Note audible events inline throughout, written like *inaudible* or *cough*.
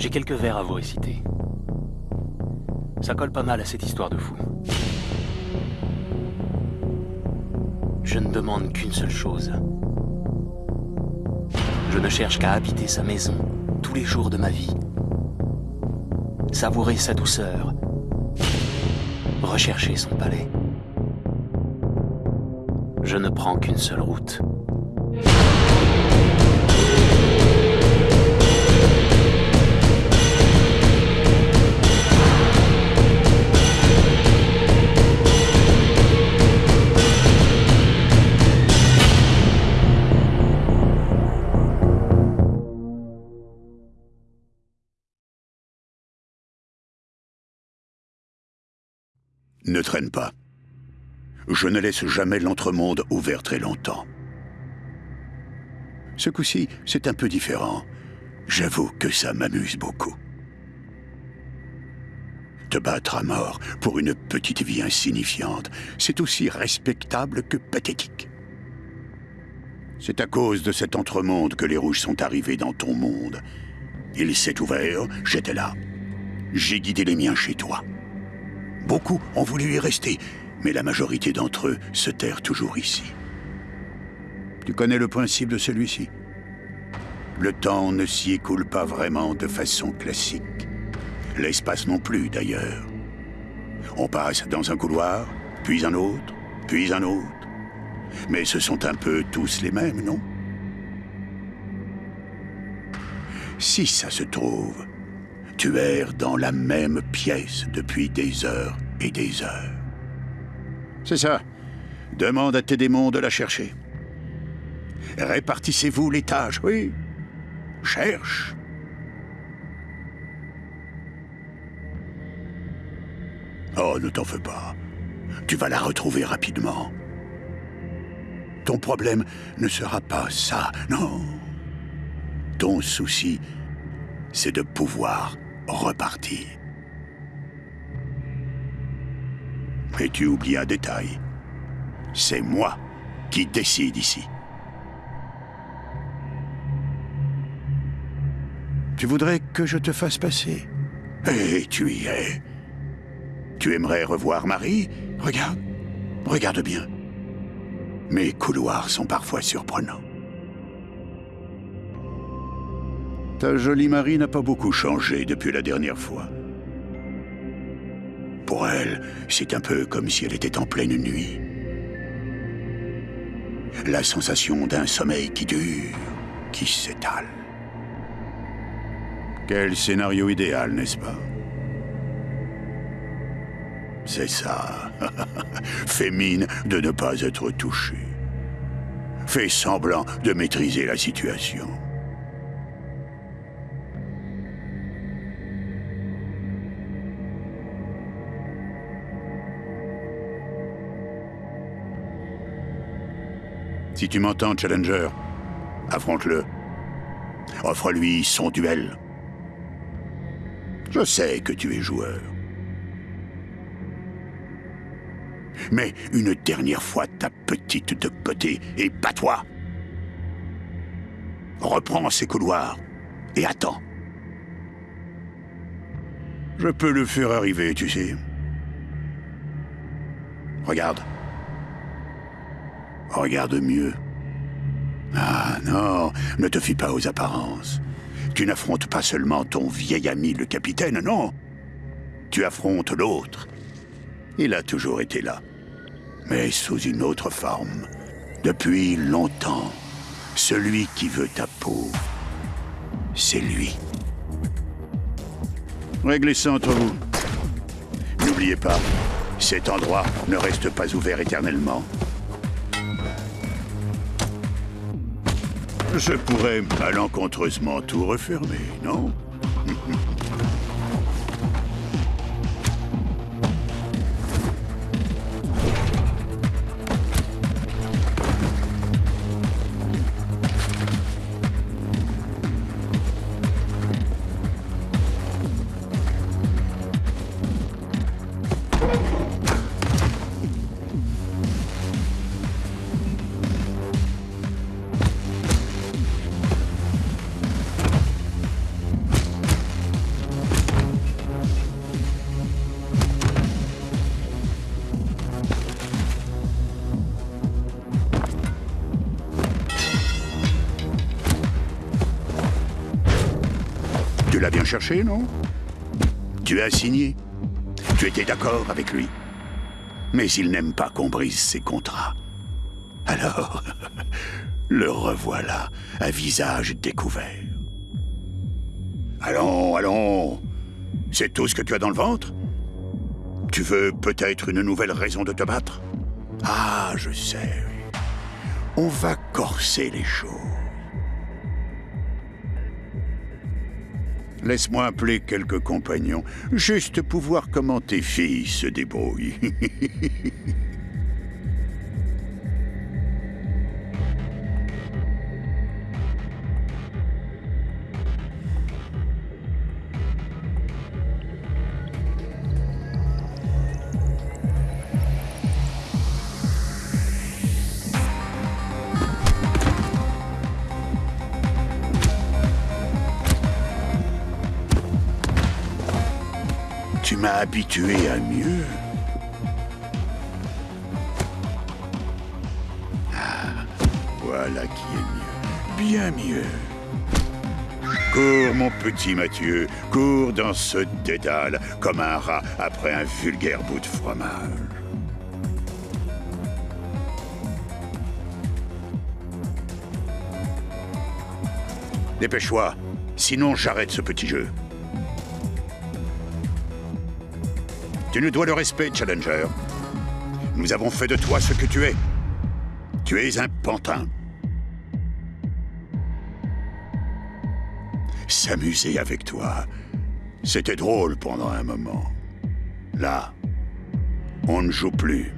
J'ai quelques vers à vous réciter. Ça colle pas mal à cette histoire de fou. Je ne demande qu'une seule chose. Je ne cherche qu'à habiter sa maison tous les jours de ma vie. Savourer sa douceur. Rechercher son palais. Je ne prends qu'une seule route. Ne traîne pas. Je ne laisse jamais l'entremonde ouvert très longtemps. Ce coup-ci, c'est un peu différent. J'avoue que ça m'amuse beaucoup. Te battre à mort pour une petite vie insignifiante, c'est aussi respectable que pathétique. C'est à cause de cet entremonde que les rouges sont arrivés dans ton monde. Il s'est ouvert, j'étais là. J'ai guidé les miens chez toi. Beaucoup ont voulu y rester, mais la majorité d'entre eux se terrent toujours ici. Tu connais le principe de celui-ci? Le temps ne s'y écoule pas vraiment de façon classique. L'espace non plus, d'ailleurs. On passe dans un couloir, puis un autre, puis un autre. Mais ce sont un peu tous les mêmes, non? Si ça se trouve, tu erres dans la même pièce depuis des heures et des heures. C'est ça. Demande à tes démons de la chercher. Répartissez-vous les tâches, oui. Cherche. Oh, ne t'en fais pas. Tu vas la retrouver rapidement. Ton problème ne sera pas ça, non. Ton souci, c'est de pouvoir repartir. Mais tu oublies un détail. C'est moi qui décide ici. Tu voudrais que je te fasse passer? Eh, tu y es. Tu aimerais revoir Marie? Regarde, regarde bien. Mes couloirs sont parfois surprenants. Ta jolie Marie n'a pas beaucoup changé depuis la dernière fois. Pour elle, c'est un peu comme si elle était en pleine nuit. La sensation d'un sommeil qui dure, qui s'étale. Quel scénario idéal, n'est-ce pas? C'est ça. *laughs* Fais mine de ne pas être touché. Fais semblant de maîtriser la situation. Si tu m'entends, Challenger, affronte-le. Offre-lui son duel. Je sais que tu es joueur. Mais une dernière fois ta petite de côté et bats-toi. Reprends ces couloirs et attends. Je peux le faire arriver, tu sais. Regarde. Regarde mieux. Ah non, ne te fie pas aux apparences. Tu n'affrontes pas seulement ton vieil ami le capitaine, non. Tu affrontes l'autre. Il a toujours été là, mais sous une autre forme. Depuis longtemps, celui qui veut ta peau, c'est lui. Réglez ça entre vous. N'oubliez pas, cet endroit ne reste pas ouvert éternellement. Je pourrais malencontreusement tout refermer, non? *laughs* Tu as signé. Tu étais d'accord avec lui. Mais il n'aime pas qu'on brise ses contrats. Alors, *laughs* le revoilà, à visage découvert. Allons, allons. C'est tout ce que tu as dans le ventre? Tu veux peut-être une nouvelle raison de te battre? Ah, je sais. On va corser les choses. Laisse-moi appeler quelques compagnons, juste pour voir comment tes filles se débrouillent. *laughs* m'as habitué à mieux. Ah, voilà qui est mieux. Bien mieux. Cours, mon petit Mathieu, cours dans ce dédale comme un rat après un vulgaire bout de fromage. Dépêche-toi, sinon j'arrête ce petit jeu. Tu nous dois le respect, Challenger. Nous avons fait de toi ce que tu es. Tu es un pantin. S'amuser avec toi, c'était drôle pendant un moment. Là, on ne joue plus.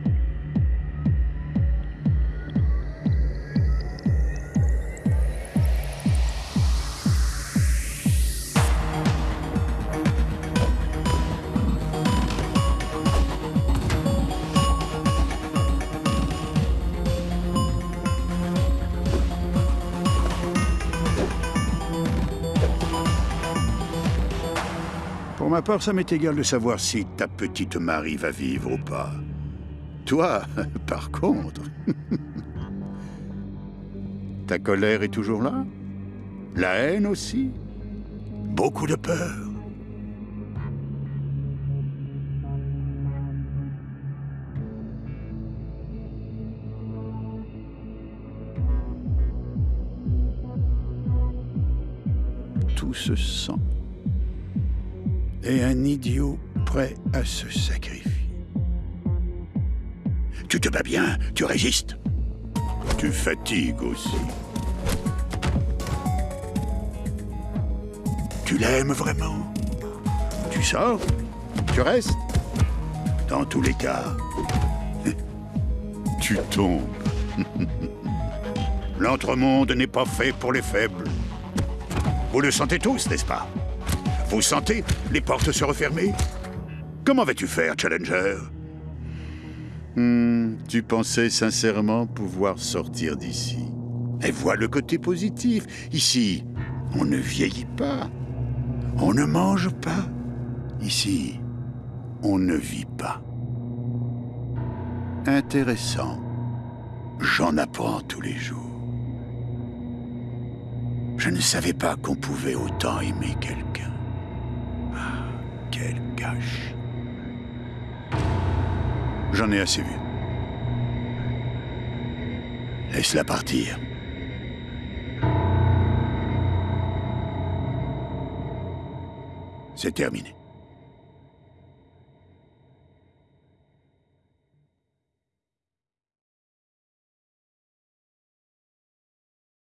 Ma part, ça m'est égal de savoir si ta petite Marie va vivre ou pas. Toi, *laughs* par contre... *laughs* ta colère est toujours là? La haine aussi? Beaucoup de peur. Tout se sent et un idiot prêt à se sacrifier. Tu te bats bien, tu résistes. Tu fatigues aussi. Tu l'aimes vraiment. Tu sors, tu restes. Dans tous les cas, *laughs* tu tombes. *laughs* L'entremonde n'est pas fait pour les faibles. Vous le sentez tous, n'est-ce pas? Vous sentez les portes se refermer? Comment vas-tu faire, Challenger? Hmm, Tu pensais sincèrement pouvoir sortir d'ici. Et vois le côté positif. Ici, on ne vieillit pas. On ne mange pas. Ici, on ne vit pas. Intéressant. J'en apprends tous les jours. Je ne savais pas qu'on pouvait autant aimer quelqu'un. Quelle gâche. J'en ai assez vu. Laisse-la partir. C'est terminé.